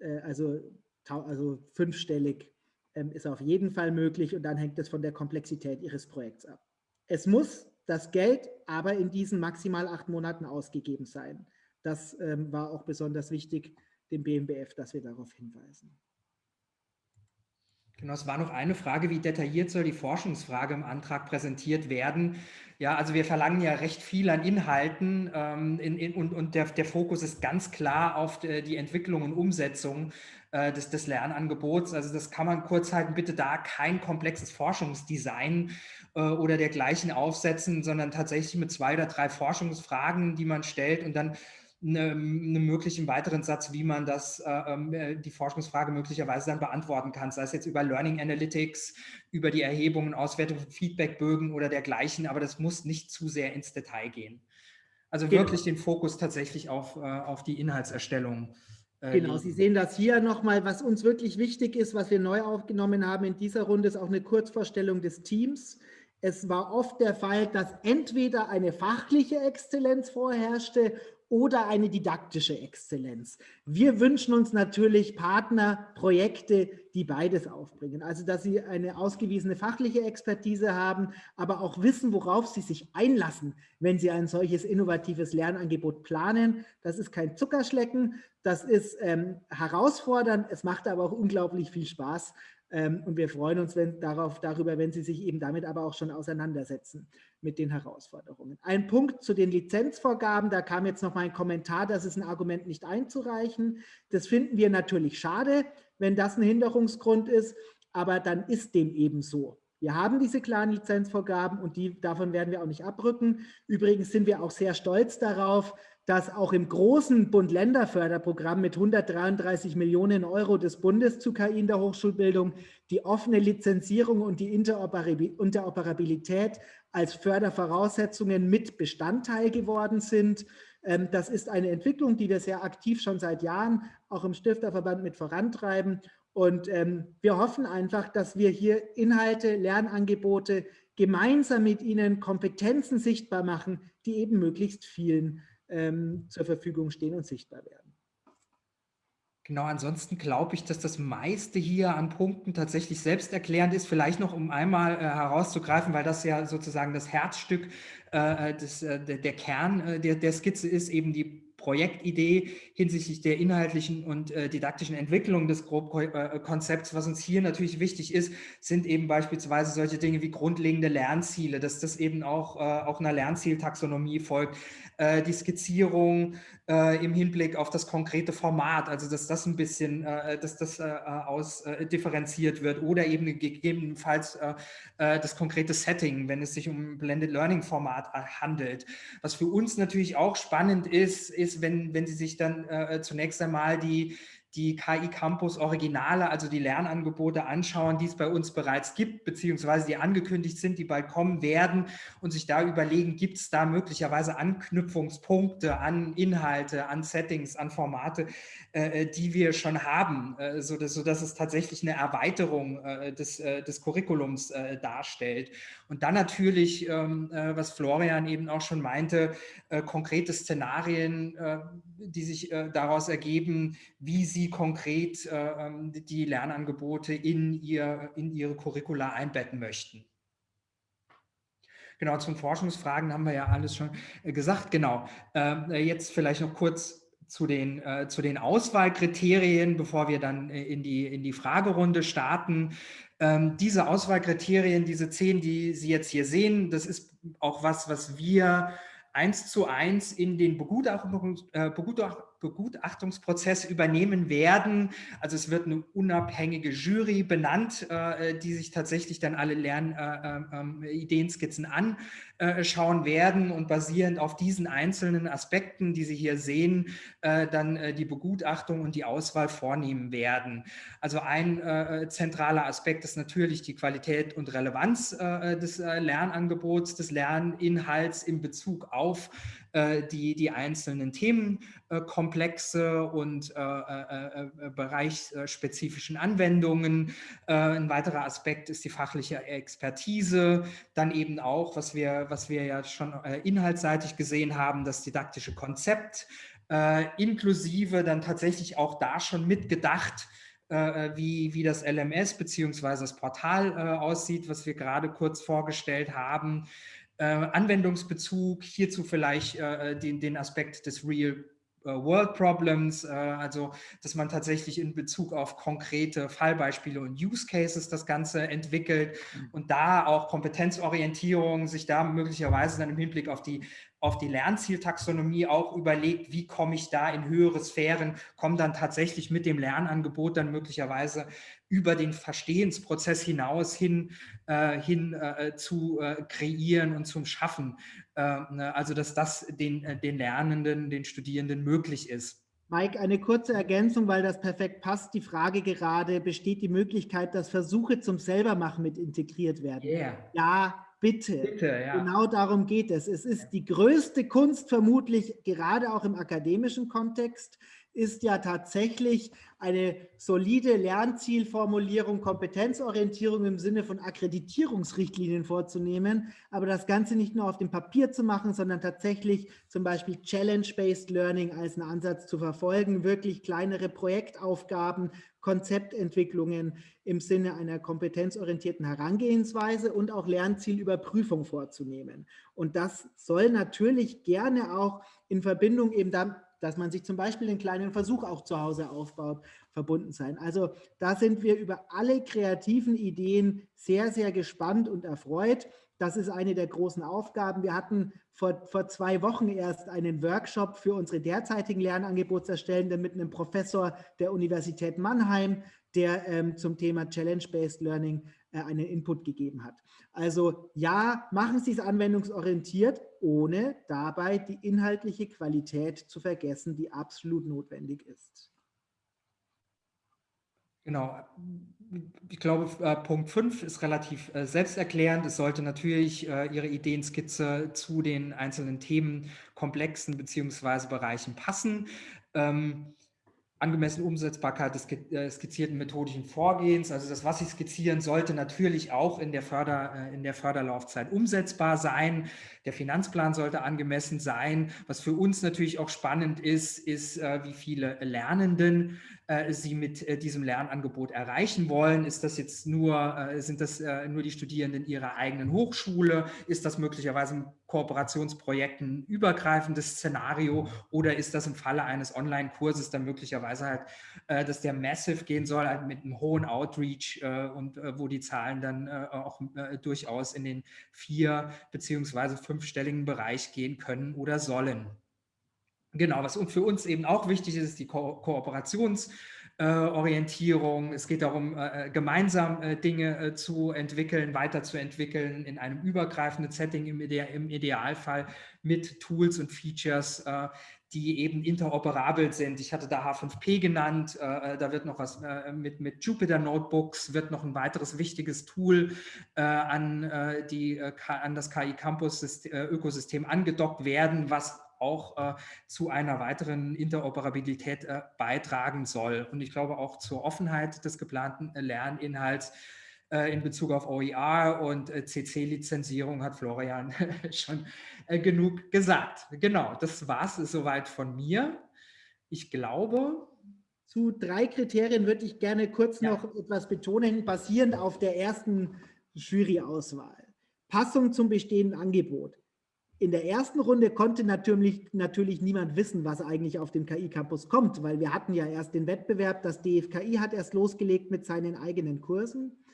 [SPEAKER 1] äh, also also fünfstellig ähm, ist auf jeden Fall möglich und dann hängt es von der Komplexität Ihres Projekts ab. Es muss das Geld aber in diesen maximal acht Monaten ausgegeben sein. Das ähm, war auch besonders wichtig dem BMBF, dass wir darauf hinweisen.
[SPEAKER 2] Genau, es war noch eine Frage, wie detailliert soll die Forschungsfrage im Antrag präsentiert werden? Ja, also wir verlangen ja recht viel an Inhalten ähm, in, in, und, und der, der Fokus ist ganz klar auf die, die Entwicklung und Umsetzung äh, des, des Lernangebots. Also das kann man kurz halten, bitte da kein komplexes Forschungsdesign äh, oder dergleichen aufsetzen, sondern tatsächlich mit zwei oder drei Forschungsfragen, die man stellt und dann einen möglichen weiteren Satz, wie man das, äh, ähm, äh, die Forschungsfrage möglicherweise dann beantworten kann, sei es jetzt über Learning Analytics, über die Erhebung und Auswertung von Feedbackbögen oder dergleichen, aber das muss nicht zu sehr ins Detail gehen. Also genau. wirklich den Fokus tatsächlich auf, äh, auf die Inhaltserstellung.
[SPEAKER 1] Äh, genau, Sie sehen das hier nochmal, was uns wirklich wichtig ist, was wir neu aufgenommen haben in dieser Runde, ist auch eine Kurzvorstellung des Teams. Es war oft der Fall, dass entweder eine fachliche Exzellenz vorherrschte oder eine didaktische Exzellenz. Wir wünschen uns natürlich Partner, Projekte, die beides aufbringen. Also, dass sie eine ausgewiesene fachliche Expertise haben, aber auch wissen, worauf sie sich einlassen, wenn sie ein solches innovatives Lernangebot planen. Das ist kein Zuckerschlecken, das ist ähm, herausfordernd, es macht aber auch unglaublich viel Spaß. Ähm, und wir freuen uns wenn, darauf, darüber, wenn Sie sich eben damit aber auch schon auseinandersetzen mit den Herausforderungen. Ein Punkt zu den Lizenzvorgaben, da kam jetzt noch mal ein Kommentar, das ist ein Argument nicht einzureichen. Das finden wir natürlich schade, wenn das ein Hinderungsgrund ist. aber dann ist dem eben so. Wir haben diese klaren Lizenzvorgaben und die, davon werden wir auch nicht abrücken. Übrigens sind wir auch sehr stolz darauf, dass auch im großen Bund-Länder-Förderprogramm mit 133 Millionen Euro des Bundes zu KI in der Hochschulbildung die offene Lizenzierung und die Interoperabilität als Fördervoraussetzungen mit Bestandteil geworden sind. Ähm, das ist eine Entwicklung, die wir sehr aktiv schon seit Jahren auch im Stifterverband mit vorantreiben. Und ähm, wir hoffen einfach, dass wir hier Inhalte, Lernangebote gemeinsam mit Ihnen Kompetenzen sichtbar machen, die eben möglichst vielen ähm, zur Verfügung stehen und sichtbar werden.
[SPEAKER 2] Genau, ansonsten glaube ich, dass das meiste hier an Punkten tatsächlich selbsterklärend ist. Vielleicht noch, um einmal äh, herauszugreifen, weil das ja sozusagen das Herzstück, äh, des, äh, der, der, Kern äh, der, der Skizze ist, eben die Projektidee hinsichtlich der inhaltlichen und äh, didaktischen Entwicklung des Grobkonzepts. Was uns hier natürlich wichtig ist, sind eben beispielsweise solche Dinge wie grundlegende Lernziele, dass das eben auch, äh, auch einer Lernzieltaxonomie folgt, äh, die Skizzierung äh, im Hinblick auf das konkrete Format, also dass das ein bisschen, äh, dass das äh, ausdifferenziert wird oder eben gegebenenfalls das konkrete Setting, wenn es sich um Blended Learning Format handelt. Was für uns natürlich auch spannend ist, ist, wenn, wenn Sie sich dann zunächst einmal die die KI Campus Originale, also die Lernangebote anschauen, die es bei uns bereits gibt, beziehungsweise die angekündigt sind, die bald kommen werden und sich da überlegen, gibt es da möglicherweise Anknüpfungspunkte an Inhalte, an Settings, an Formate, äh, äh die wir schon haben, äh, sodass, sodass es tatsächlich eine Erweiterung äh, des, äh, des Curriculums äh, darstellt. Und dann natürlich, ähm, was Florian eben auch schon meinte, konkrete Szenarien, die sich daraus ergeben, wie sie konkret äh, ähm, die Lernangebote in, ihr, in Ihre Curricula einbetten möchten. Genau, zum Forschungsfragen haben wir ja alles schon äh, gesagt. Genau, äh, jetzt vielleicht noch kurz zu den, äh, zu den Auswahlkriterien, bevor wir dann äh, in, die, in die Fragerunde starten. Ähm, diese Auswahlkriterien, diese zehn, die Sie jetzt hier sehen, das ist auch was, was wir eins zu eins in den Begutachtungs, äh, Begutacht, Begutachtungsprozess übernehmen werden. Also es wird eine unabhängige Jury benannt, äh, die sich tatsächlich dann alle Lernideenskizzen äh, ähm, anschauen werden und basierend auf diesen einzelnen Aspekten, die Sie hier sehen, äh, dann die Begutachtung und die Auswahl vornehmen werden. Also ein zentraler Aspekt ist natürlich die Qualität und Relevanz des Lernangebots, des Lerninhalts in Bezug auf die, die einzelnen Themenkomplexe und bereichsspezifischen Anwendungen. ein weiterer Aspekt ist die fachliche Expertise. Dann eben auch, was wir, was wir ja schon inhaltsseitig gesehen haben, das didaktische Konzept, inklusive dann tatsächlich auch da schon mitgedacht, wie, wie das LMS bzw. das Portal äh, aussieht, was wir gerade kurz vorgestellt haben. Äh, Anwendungsbezug, hierzu vielleicht äh, den, den Aspekt des Real äh, World Problems, äh, also dass man tatsächlich in Bezug auf konkrete Fallbeispiele und Use Cases das Ganze entwickelt mhm. und da auch Kompetenzorientierung sich da möglicherweise dann im Hinblick auf die auf die Lernzieltaxonomie auch überlegt, wie komme ich da in höhere Sphären, komme dann tatsächlich mit dem Lernangebot dann möglicherweise über den Verstehensprozess hinaus hin, äh, hin äh, zu äh, kreieren und zum Schaffen. Äh, ne, also dass das den, äh, den Lernenden, den Studierenden möglich ist.
[SPEAKER 1] Mike, eine kurze Ergänzung, weil das perfekt passt. Die Frage gerade, besteht die Möglichkeit, dass Versuche zum Selbermachen mit integriert werden? Yeah. Ja, Bitte. Bitte ja. Genau darum geht es. Es ist die größte Kunst vermutlich, gerade auch im akademischen Kontext, ist ja tatsächlich eine solide Lernzielformulierung, Kompetenzorientierung im Sinne von Akkreditierungsrichtlinien vorzunehmen, aber das Ganze nicht nur auf dem Papier zu machen, sondern tatsächlich zum Beispiel Challenge-Based Learning als einen Ansatz zu verfolgen, wirklich kleinere Projektaufgaben, Konzeptentwicklungen im Sinne einer kompetenzorientierten Herangehensweise und auch Lernzielüberprüfung vorzunehmen. Und das soll natürlich gerne auch in Verbindung eben damit dass man sich zum Beispiel den kleinen Versuch auch zu Hause aufbaut, verbunden sein. Also da sind wir über alle kreativen Ideen sehr, sehr gespannt und erfreut. Das ist eine der großen Aufgaben. Wir hatten vor, vor zwei Wochen erst einen Workshop für unsere derzeitigen Lernangebotserstellenden mit einem Professor der Universität Mannheim, der ähm, zum Thema Challenge-Based Learning äh, einen Input gegeben hat. Also ja, machen Sie es anwendungsorientiert, ohne dabei die inhaltliche Qualität zu vergessen, die absolut notwendig ist.
[SPEAKER 2] Genau. Ich glaube, äh, Punkt 5 ist relativ äh, selbsterklärend. Es sollte natürlich äh, Ihre Ideenskizze zu den einzelnen Themenkomplexen bzw. Bereichen passen. Ähm, angemessene Umsetzbarkeit des äh, skizzierten methodischen Vorgehens. Also das, was Sie skizzieren, sollte natürlich auch in der, Förder, äh, in der Förderlaufzeit umsetzbar sein. Der Finanzplan sollte angemessen sein. Was für uns natürlich auch spannend ist, ist, äh, wie viele Lernenden Sie mit diesem Lernangebot erreichen wollen. Ist das jetzt nur, sind das nur die Studierenden Ihrer eigenen Hochschule? Ist das möglicherweise ein Kooperationsprojekt ein übergreifendes Szenario oder ist das im Falle eines Online-Kurses dann möglicherweise halt, äh, dass der Massive gehen soll, halt mit einem hohen Outreach äh, und äh, wo die Zahlen dann äh, auch äh, durchaus in den vier- beziehungsweise fünfstelligen Bereich gehen können oder sollen. Genau, was für uns eben auch wichtig ist, ist die Ko Kooperations- äh. Es geht darum, äh, äh, gemeinsam äh, Dinge äh, zu entwickeln, weiterzuentwickeln in einem übergreifenden Setting im, Ide im Idealfall mit Tools und Features, äh, die eben interoperabel sind. Ich hatte da H5P genannt, da wird noch was mit, mit Jupyter Notebooks, wird noch ein weiteres wichtiges Tool an, die, an das KI Campus Ökosystem angedockt werden, was auch äh, zu einer weiteren Interoperabilität äh, beitragen soll. Und ich glaube auch zur Offenheit des geplanten äh, Lerninhalts äh, in Bezug auf OER und äh, CC-Lizenzierung hat Florian schon genug gesagt. Genau, das war es soweit von mir. Ich glaube,
[SPEAKER 1] zu drei Kriterien würde ich gerne kurz ja. noch etwas betonen, basierend auf der ersten Juryauswahl. Passung zum bestehenden Angebot. In der ersten Runde konnte natürlich, natürlich niemand wissen, was eigentlich auf dem KI-Campus kommt, weil wir hatten ja erst den Wettbewerb, das DFKI hat erst losgelegt mit seinen eigenen Kursen.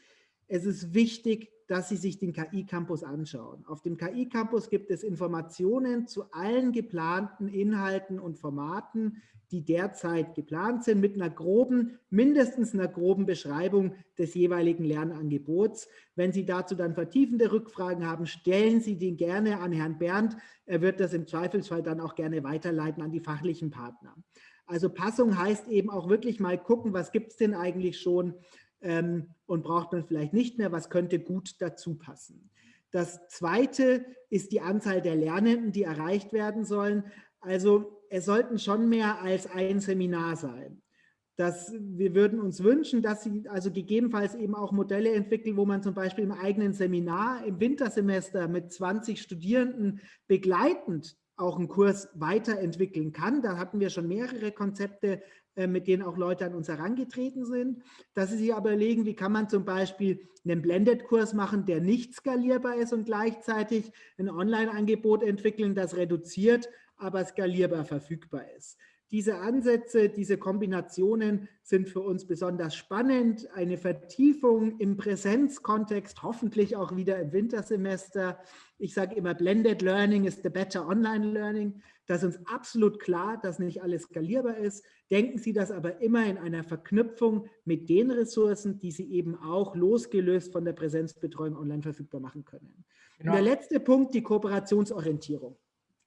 [SPEAKER 1] Es ist wichtig, dass Sie sich den KI-Campus anschauen. Auf dem KI-Campus gibt es Informationen zu allen geplanten Inhalten und Formaten, die derzeit geplant sind, mit einer groben, mindestens einer groben Beschreibung des jeweiligen Lernangebots. Wenn Sie dazu dann vertiefende Rückfragen haben, stellen Sie den gerne an Herrn Berndt. Er wird das im Zweifelsfall dann auch gerne weiterleiten an die fachlichen Partner. Also Passung heißt eben auch wirklich mal gucken, was gibt es denn eigentlich schon ähm, und braucht man vielleicht nicht mehr, was könnte gut dazu passen. Das zweite ist die Anzahl der Lernenden, die erreicht werden sollen. Also es sollten schon mehr als ein Seminar sein. Das, wir würden uns wünschen, dass Sie also gegebenenfalls eben auch Modelle entwickeln, wo man zum Beispiel im eigenen Seminar im Wintersemester mit 20 Studierenden begleitend auch einen Kurs weiterentwickeln kann. Da hatten wir schon mehrere Konzepte, mit denen auch Leute an uns herangetreten sind. Dass Sie sich aber überlegen, wie kann man zum Beispiel einen Blended-Kurs machen, der nicht skalierbar ist und gleichzeitig ein Online-Angebot entwickeln, das reduziert aber skalierbar verfügbar ist. Diese Ansätze, diese Kombinationen sind für uns besonders spannend. Eine Vertiefung im Präsenzkontext, hoffentlich auch wieder im Wintersemester. Ich sage immer, Blended Learning ist the better Online Learning. Das ist uns absolut klar, dass nicht alles skalierbar ist. Denken Sie das aber immer in einer Verknüpfung mit den Ressourcen, die Sie eben auch losgelöst von der Präsenzbetreuung online verfügbar machen können. Genau. Und der letzte Punkt, die Kooperationsorientierung.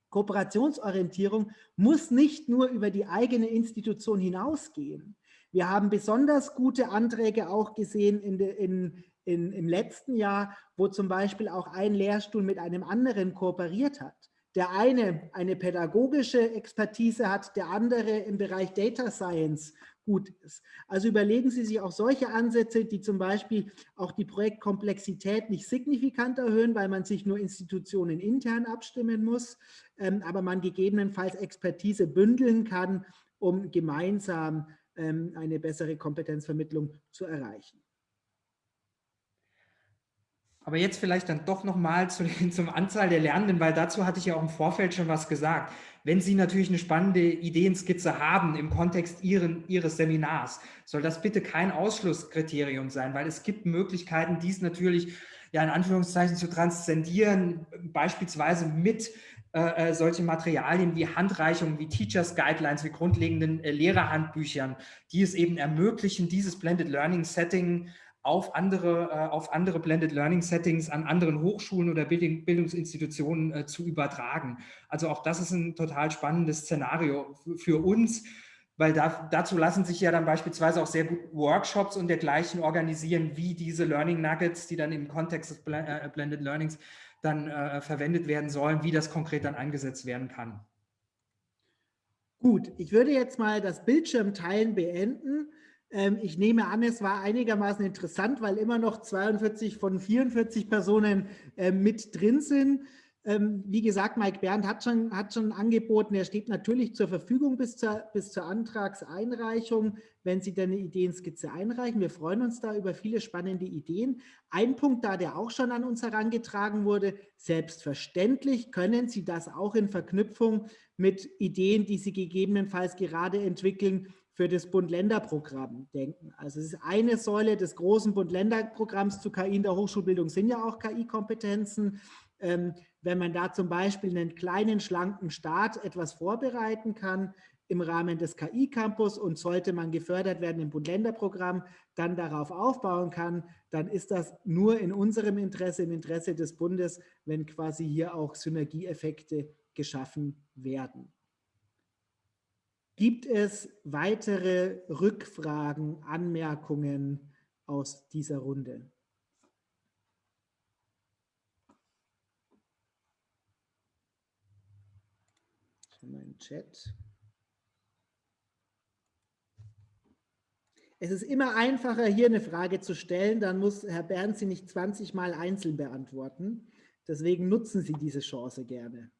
[SPEAKER 1] Kooperationsorientierung muss nicht nur über die eigene Institution hinausgehen. Wir haben besonders gute Anträge auch gesehen in de, in, in, im letzten Jahr, wo zum Beispiel auch ein Lehrstuhl mit einem anderen kooperiert hat. Der eine eine pädagogische Expertise hat, der andere im Bereich Data Science gut ist. Also überlegen Sie sich auch solche Ansätze, die zum Beispiel auch die Projektkomplexität nicht signifikant erhöhen, weil man sich nur Institutionen intern abstimmen muss, ähm, aber man gegebenenfalls Expertise bündeln kann, um gemeinsam ähm, eine bessere Kompetenzvermittlung zu erreichen.
[SPEAKER 2] Aber jetzt vielleicht dann doch nochmal zu, zum Anzahl der Lernenden, weil dazu hatte ich ja auch im Vorfeld schon was gesagt. Wenn Sie natürlich eine spannende Ideenskizze haben im Kontext Ihren, Ihres Seminars, soll das bitte kein Ausschlusskriterium sein, weil es gibt Möglichkeiten, dies natürlich ja in Anführungszeichen zu transzendieren, beispielsweise mit äh, äh, solche Materialien wie Handreichungen, wie Teachers Guidelines, wie grundlegenden äh, Lehrerhandbüchern, die es eben ermöglichen, dieses Blended Learning Setting auf andere, äh, auf andere Blended Learning Settings an anderen Hochschulen oder Bildung, Bildungsinstitutionen äh, zu übertragen. Also auch das ist ein total spannendes Szenario für uns, weil da, dazu lassen sich ja dann beispielsweise auch sehr gut Workshops und dergleichen organisieren, wie diese Learning Nuggets, die dann im Kontext des Blended Learnings dann äh, verwendet werden sollen, wie das konkret dann eingesetzt werden kann.
[SPEAKER 1] Gut, ich würde jetzt mal das Bildschirmteilen beenden. Ähm, ich nehme an, es war einigermaßen interessant, weil immer noch 42 von 44 Personen äh, mit drin sind. Ähm, wie gesagt, Mike Bernd hat schon, hat schon angeboten, er steht natürlich zur Verfügung bis zur, bis zur Antragseinreichung, wenn Sie dann eine Ideenskizze einreichen. Wir freuen uns da über viele spannende Ideen. Ein Punkt da, der auch schon an uns herangetragen wurde, selbstverständlich können Sie das auch in Verknüpfung mit Ideen, die Sie gegebenenfalls gerade entwickeln, für das Bund-Länder-Programm denken. Also es ist eine Säule des großen Bund-Länder-Programms zu KI in der Hochschulbildung sind ja auch KI-Kompetenzen. Ähm, wenn man da zum Beispiel einen kleinen, schlanken Staat etwas vorbereiten kann im Rahmen des KI-Campus und sollte man gefördert werden im Bund-Länder-Programm, dann darauf aufbauen kann, dann ist das nur in unserem Interesse, im Interesse des Bundes, wenn quasi hier auch Synergieeffekte geschaffen werden. Gibt es weitere Rückfragen, Anmerkungen aus dieser Runde? Mein Chat. Es ist immer einfacher, hier eine Frage zu stellen, dann muss Herr Bernd sie nicht 20 Mal einzeln beantworten. Deswegen nutzen Sie diese Chance gerne.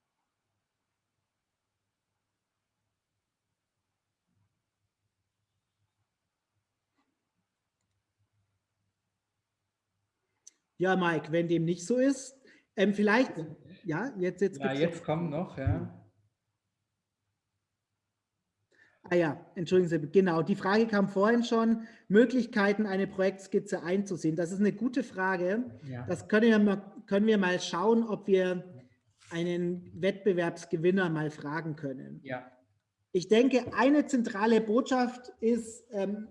[SPEAKER 1] Ja, Mike, wenn dem nicht so ist, ähm, vielleicht, ja, jetzt, jetzt.
[SPEAKER 2] Ja, jetzt kommen noch, ja.
[SPEAKER 1] Ah ja, entschuldigen Sie, genau, die Frage kam vorhin schon, Möglichkeiten, eine Projektskizze einzusehen. Das ist eine gute Frage. Ja. Das können wir, mal, können wir mal schauen, ob wir einen Wettbewerbsgewinner mal fragen können.
[SPEAKER 2] Ja.
[SPEAKER 1] Ich denke, eine zentrale Botschaft ist, ähm,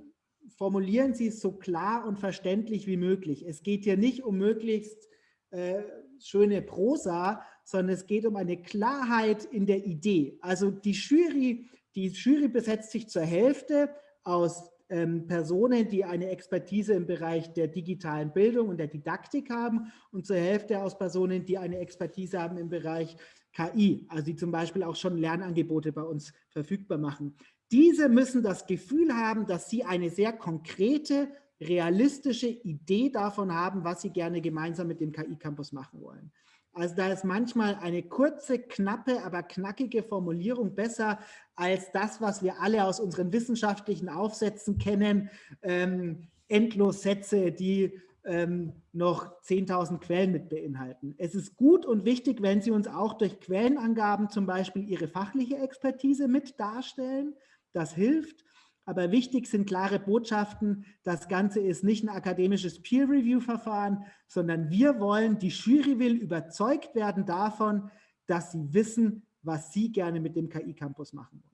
[SPEAKER 1] formulieren Sie es so klar und verständlich wie möglich. Es geht hier nicht um möglichst äh, schöne Prosa, sondern es geht um eine Klarheit in der Idee. Also die Jury, die Jury besetzt sich zur Hälfte aus ähm, Personen, die eine Expertise im Bereich der digitalen Bildung und der Didaktik haben und zur Hälfte aus Personen, die eine Expertise haben im Bereich KI, also die zum Beispiel auch schon Lernangebote bei uns verfügbar machen. Diese müssen das Gefühl haben, dass sie eine sehr konkrete, realistische Idee davon haben, was sie gerne gemeinsam mit dem KI-Campus machen wollen. Also da ist manchmal eine kurze, knappe, aber knackige Formulierung besser als das, was wir alle aus unseren wissenschaftlichen Aufsätzen kennen, ähm, endlos Sätze, die ähm, noch 10.000 Quellen mit beinhalten. Es ist gut und wichtig, wenn Sie uns auch durch Quellenangaben zum Beispiel Ihre fachliche Expertise mit darstellen, das hilft. Aber wichtig sind klare Botschaften. Das Ganze ist nicht ein akademisches Peer-Review-Verfahren, sondern wir wollen, die Jury will überzeugt werden davon, dass sie wissen, was sie gerne mit dem KI-Campus machen wollen.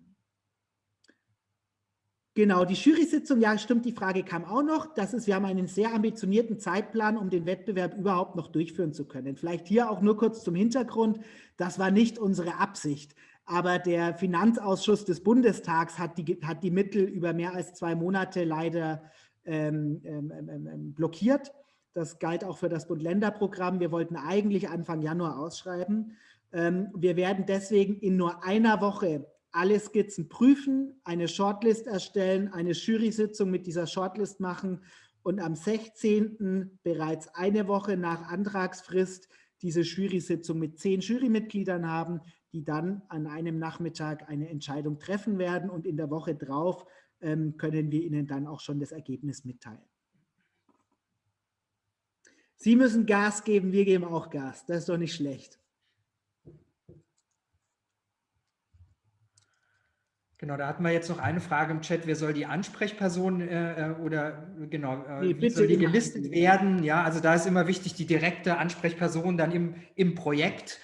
[SPEAKER 1] Genau, die Jury-Sitzung, ja stimmt, die Frage kam auch noch. Das ist, wir haben einen sehr ambitionierten Zeitplan, um den Wettbewerb überhaupt noch durchführen zu können. Vielleicht hier auch nur kurz zum Hintergrund. Das war nicht unsere Absicht. Aber der Finanzausschuss des Bundestags hat die, hat die Mittel über mehr als zwei Monate leider ähm, ähm, ähm, ähm blockiert. Das galt auch für das Bund-Länder-Programm. Wir wollten eigentlich Anfang Januar ausschreiben. Ähm, wir werden deswegen in nur einer Woche alle Skizzen prüfen, eine Shortlist erstellen, eine Jury-Sitzung mit dieser Shortlist machen und am 16. bereits eine Woche nach Antragsfrist diese Jury-Sitzung mit zehn Jurymitgliedern haben, die dann an einem Nachmittag eine Entscheidung treffen werden und in der Woche drauf ähm, können wir Ihnen dann auch schon das Ergebnis mitteilen. Sie müssen Gas geben, wir geben auch Gas. Das ist doch nicht schlecht.
[SPEAKER 2] Genau, da hatten wir jetzt noch eine Frage im Chat. Wer soll die Ansprechperson äh, äh oder genau, äh, nee, wie soll die gelistet werden? Ja, also da ist immer wichtig, die direkte Ansprechperson dann im, im Projekt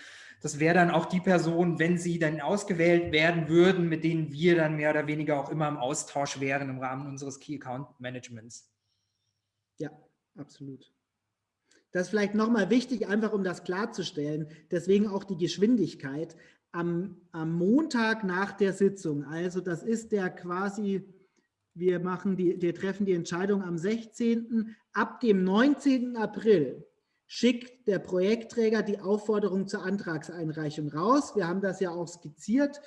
[SPEAKER 2] Das wäre dann auch die Person, wenn sie dann ausgewählt werden würden, mit denen wir dann mehr oder weniger auch immer im Austausch wären im Rahmen unseres Key Account Managements.
[SPEAKER 1] Ja, absolut. Das ist vielleicht nochmal wichtig, einfach um das klarzustellen. Deswegen auch die Geschwindigkeit. Am, am Montag nach der Sitzung, also das ist der quasi, wir, machen die, wir treffen die Entscheidung am 16. Ab dem 19. April schickt der Projektträger die Aufforderung zur Antragseinreichung raus. Wir haben das ja auch skizziert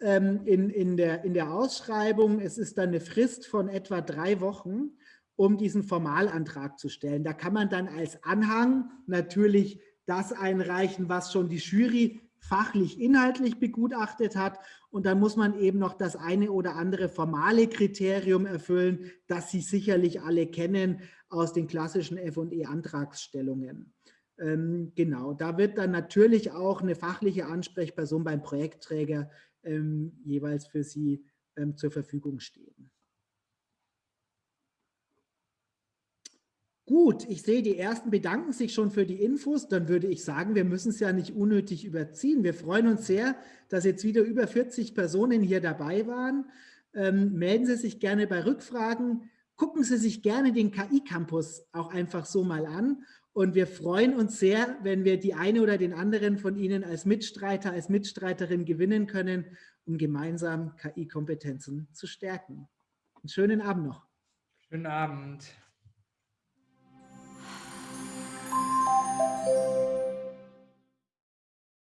[SPEAKER 1] ähm, in, in, der, in der Ausschreibung. Es ist dann eine Frist von etwa drei Wochen um diesen Formalantrag zu stellen. Da kann man dann als Anhang natürlich das einreichen, was schon die Jury fachlich, inhaltlich begutachtet hat. Und dann muss man eben noch das eine oder andere formale Kriterium erfüllen, das Sie sicherlich alle kennen aus den klassischen F&E-Antragsstellungen. Ähm, genau, da wird dann natürlich auch eine fachliche Ansprechperson beim Projektträger ähm, jeweils für Sie ähm, zur Verfügung stehen. Gut, ich sehe, die Ersten bedanken sich schon für die Infos. Dann würde ich sagen, wir müssen es ja nicht unnötig überziehen. Wir freuen uns sehr, dass jetzt wieder über 40 Personen hier dabei waren. Ähm, melden Sie sich gerne bei Rückfragen gucken Sie sich gerne den KI-Campus auch einfach so mal an. Und wir freuen uns sehr, wenn wir die eine oder den anderen von Ihnen als Mitstreiter, als Mitstreiterin gewinnen können, um gemeinsam KI-Kompetenzen zu stärken. Einen schönen Abend noch.
[SPEAKER 2] Schönen Abend.